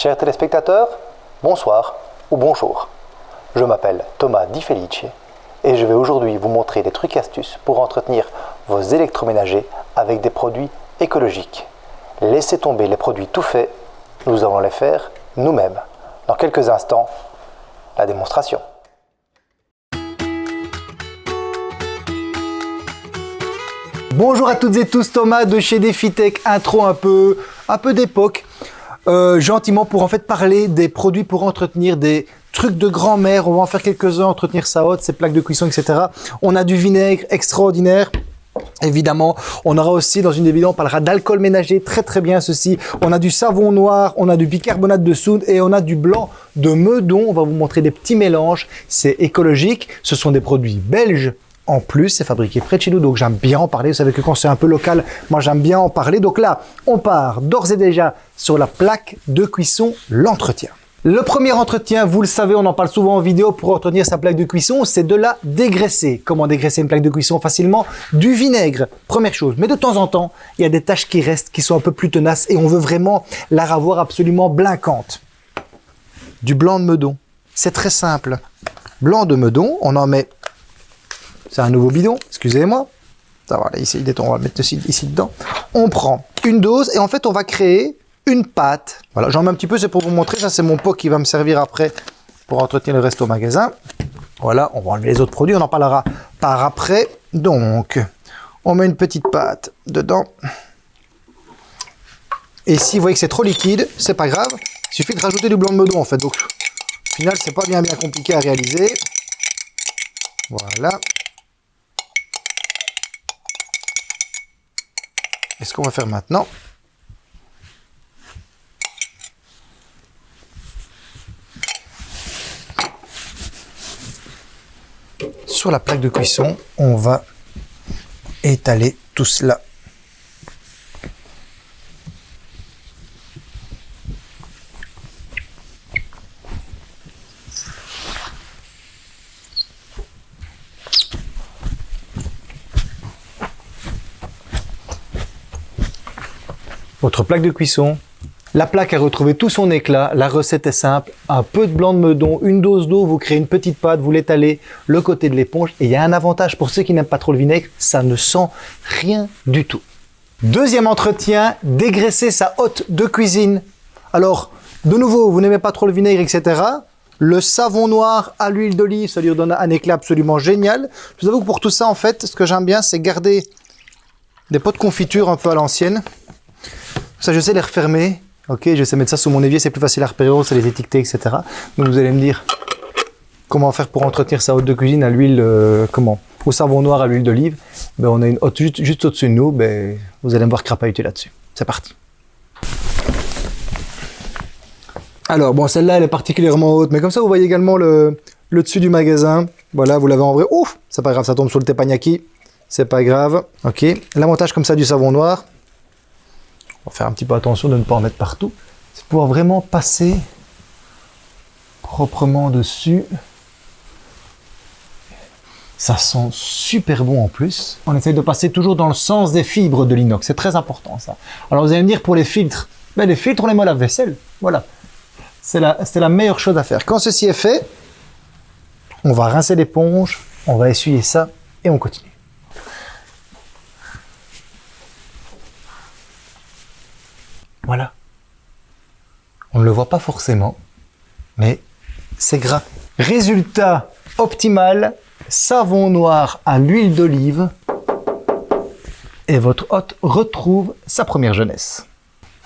Chers téléspectateurs, bonsoir ou bonjour. Je m'appelle Thomas Di Felice et je vais aujourd'hui vous montrer des trucs et astuces pour entretenir vos électroménagers avec des produits écologiques. Laissez tomber les produits tout faits, nous allons les faire nous-mêmes. Dans quelques instants, la démonstration. Bonjour à toutes et tous, Thomas de chez DefiTech, intro un peu, un peu d'époque, euh, gentiment pour en fait parler des produits pour entretenir des trucs de grand-mère, on va en faire quelques-uns, entretenir sa haute, ses plaques de cuisson, etc. On a du vinaigre extraordinaire, Évidemment, on aura aussi dans une des on parlera d'alcool ménager, très très bien ceci. On a du savon noir, on a du bicarbonate de soude et on a du blanc de meudon. On va vous montrer des petits mélanges, c'est écologique. Ce sont des produits belges en plus, c'est fabriqué près de chez nous, donc j'aime bien en parler. Vous savez que quand c'est un peu local, moi j'aime bien en parler. Donc là, on part d'ores et déjà sur la plaque de cuisson, l'entretien. Le premier entretien, vous le savez, on en parle souvent en vidéo pour entretenir sa plaque de cuisson, c'est de la dégraisser. Comment dégraisser une plaque de cuisson facilement? Du vinaigre, première chose. Mais de temps en temps, il y a des tâches qui restent, qui sont un peu plus tenaces et on veut vraiment la revoir absolument blinquante. Du blanc de meudon. C'est très simple. Blanc de meudon, on en met c'est un nouveau bidon, excusez-moi. Ça va, là, ici, on va mettre ici, ici dedans. On prend une dose et en fait, on va créer une pâte. Voilà, j'en mets un petit peu, c'est pour vous montrer. Ça, c'est mon pot qui va me servir après pour entretenir le reste au magasin. Voilà, on va enlever les autres produits, on en parlera par après. Donc, on met une petite pâte dedans. Et si vous voyez que c'est trop liquide, c'est pas grave. Il suffit de rajouter du blanc de meudon en fait. Donc, au final, c'est pas bien bien compliqué à réaliser. Voilà. Et ce qu'on va faire maintenant, sur la plaque de cuisson, on va étaler tout cela votre plaque de cuisson. La plaque a retrouvé tout son éclat, la recette est simple, un peu de blanc de meudon, une dose d'eau, vous créez une petite pâte, vous l'étalez le côté de l'éponge et il y a un avantage pour ceux qui n'aiment pas trop le vinaigre, ça ne sent rien du tout. Deuxième entretien, dégraisser sa hotte de cuisine. Alors, de nouveau, vous n'aimez pas trop le vinaigre, etc. Le savon noir à l'huile d'olive, ça lui donne un éclat absolument génial. Je vous avoue que pour tout ça, en fait, ce que j'aime bien, c'est garder des pots de confiture un peu à l'ancienne. Ça, je sais les refermer. Ok, je sais mettre ça sous mon évier, c'est plus facile à repérer, c'est les étiqueter, etc. Donc vous allez me dire comment faire pour entretenir sa hotte de cuisine à l'huile, euh, comment? Au savon noir à l'huile d'olive. Ben, on a une hotte juste, au-dessus de nous, ben, vous allez me voir crapahuter là-dessus. C'est parti. Alors, bon, celle-là, elle est particulièrement haute, mais comme ça, vous voyez également le, le dessus du magasin. Voilà, vous l'avez en vrai. Ouf, c'est pas grave, ça tombe sur le teppanyaki. C'est pas grave. Ok, l'avantage comme ça du savon noir, faire un petit peu attention de ne pas en mettre partout, c'est pouvoir vraiment passer proprement dessus. Ça sent super bon en plus. On essaye de passer toujours dans le sens des fibres de l'inox. C'est très important ça. Alors vous allez me dire pour les filtres, ben, les filtres on les met à la vaisselle. Voilà. C'est la, la meilleure chose à faire. Quand ceci est fait, on va rincer l'éponge, on va essuyer ça et on continue. Voilà. On ne le voit pas forcément, mais c'est gras. Résultat optimal, savon noir à l'huile d'olive et votre hôte retrouve sa première jeunesse.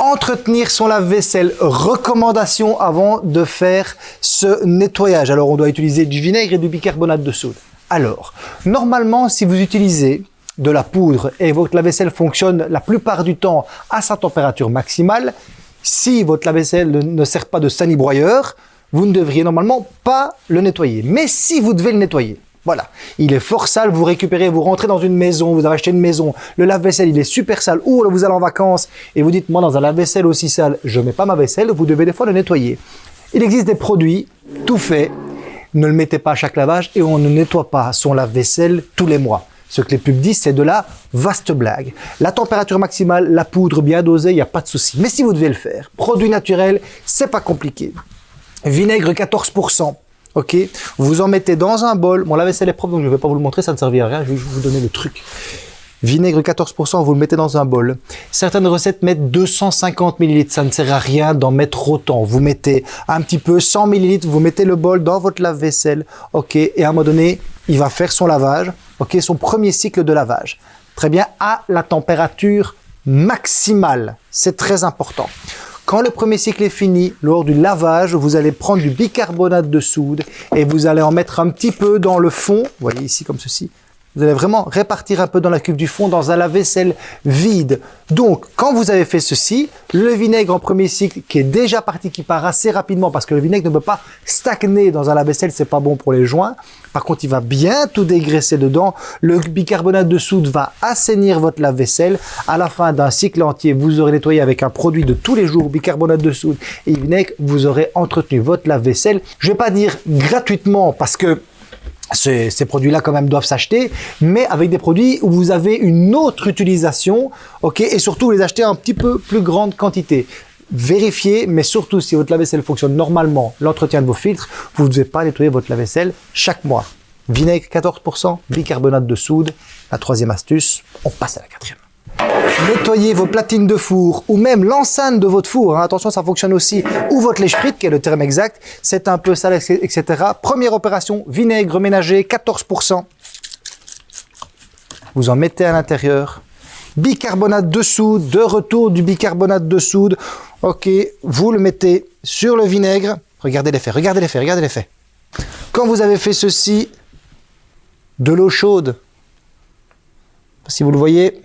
Entretenir son lave-vaisselle, recommandation avant de faire ce nettoyage. Alors on doit utiliser du vinaigre et du bicarbonate de soude. Alors, normalement si vous utilisez de la poudre et votre lave-vaisselle fonctionne la plupart du temps à sa température maximale, si votre lave-vaisselle ne sert pas de sanibroyeur, vous ne devriez normalement pas le nettoyer. Mais si vous devez le nettoyer, voilà, il est fort sale, vous récupérez, vous rentrez dans une maison, vous avez acheté une maison, le lave-vaisselle il est super sale, ou vous allez en vacances et vous dites, moi dans un lave-vaisselle aussi sale, je ne mets pas ma vaisselle, vous devez des fois le nettoyer. Il existe des produits tout faits, ne le mettez pas à chaque lavage et on ne nettoie pas son lave-vaisselle tous les mois. Ce que les pubs disent, c'est de la vaste blague. La température maximale, la poudre bien dosée, il n'y a pas de souci. Mais si vous devez le faire, produit naturel, c'est pas compliqué. Vinaigre 14%. Ok, vous en mettez dans un bol. Mon lave-vaisselle est propre, donc je ne vais pas vous le montrer, ça ne servira à rien. Je vais vous donner le truc. Vinaigre 14%, vous le mettez dans un bol. Certaines recettes mettent 250 ml. Ça ne sert à rien d'en mettre autant. Vous mettez un petit peu 100 ml, vous mettez le bol dans votre lave-vaisselle. Ok, et à un moment donné, il va faire son lavage. Ok, son premier cycle de lavage. Très bien, à la température maximale. C'est très important. Quand le premier cycle est fini, lors du lavage, vous allez prendre du bicarbonate de soude et vous allez en mettre un petit peu dans le fond. Vous voyez ici comme ceci. Vous allez vraiment répartir un peu dans la cuve du fond dans un lave-vaisselle vide. Donc, quand vous avez fait ceci, le vinaigre en premier cycle qui est déjà parti, qui part assez rapidement parce que le vinaigre ne peut pas stagner dans un lave-vaisselle, c'est pas bon pour les joints. Par contre, il va bien tout dégraisser dedans. Le bicarbonate de soude va assainir votre lave-vaisselle. À la fin d'un cycle entier, vous aurez nettoyé avec un produit de tous les jours, bicarbonate de soude et vinaigre, vous aurez entretenu votre lave-vaisselle. Je vais pas dire gratuitement parce que ces, produits-là quand même doivent s'acheter, mais avec des produits où vous avez une autre utilisation, ok, et surtout les acheter en un petit peu plus grande quantité. Vérifiez, mais surtout si votre lave-vaisselle fonctionne normalement, l'entretien de vos filtres, vous ne devez pas nettoyer votre lave-vaisselle chaque mois. Vinaigre 14%, bicarbonate de soude, la troisième astuce, on passe à la quatrième. Nettoyez vos platines de four ou même l'enceinte de votre four. Hein. Attention, ça fonctionne aussi. Ou votre lèche frite, qui est le terme exact. C'est un peu sale, etc. Première opération, vinaigre ménager, 14%. Vous en mettez à l'intérieur. Bicarbonate de soude, de retour du bicarbonate de soude. Ok, vous le mettez sur le vinaigre. Regardez l'effet, regardez l'effet, regardez l'effet. Quand vous avez fait ceci, de l'eau chaude, si vous le voyez,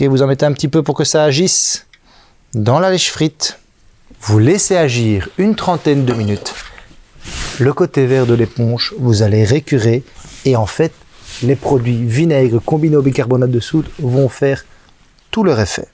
Vous en mettez un petit peu pour que ça agisse dans la lèche frite. Vous laissez agir une trentaine de minutes. Le côté vert de l'éponge, vous allez récurer et en fait, les produits vinaigre combinés au bicarbonate de soude vont faire tout leur effet.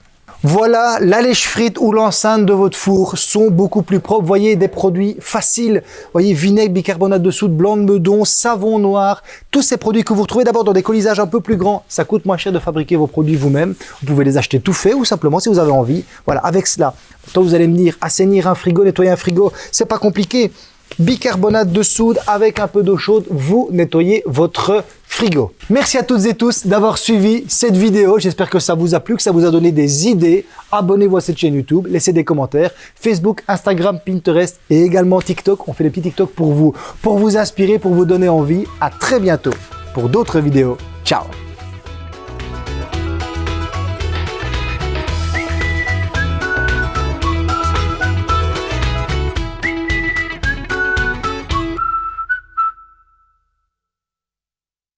Voilà, la lèche frite ou l'enceinte de votre four sont beaucoup plus propres. Voyez, des produits faciles. Voyez, vinaigre, bicarbonate de soude, blanc de meudon, savon noir. Tous ces produits que vous retrouvez d'abord dans des colisages un peu plus grands. Ça coûte moins cher de fabriquer vos produits vous-même. Vous pouvez les acheter tout faits ou simplement si vous avez envie. Voilà, avec cela. Quand vous allez me dire assainir un frigo, nettoyer un frigo, c'est pas compliqué bicarbonate de soude avec un peu d'eau chaude, vous nettoyez votre frigo. Merci à toutes et tous d'avoir suivi cette vidéo. J'espère que ça vous a plu, que ça vous a donné des idées. Abonnez-vous à cette chaîne YouTube, laissez des commentaires. Facebook, Instagram, Pinterest et également TikTok. On fait des petits TikTok pour vous, pour vous inspirer, pour vous donner envie. À très bientôt pour d'autres vidéos. Ciao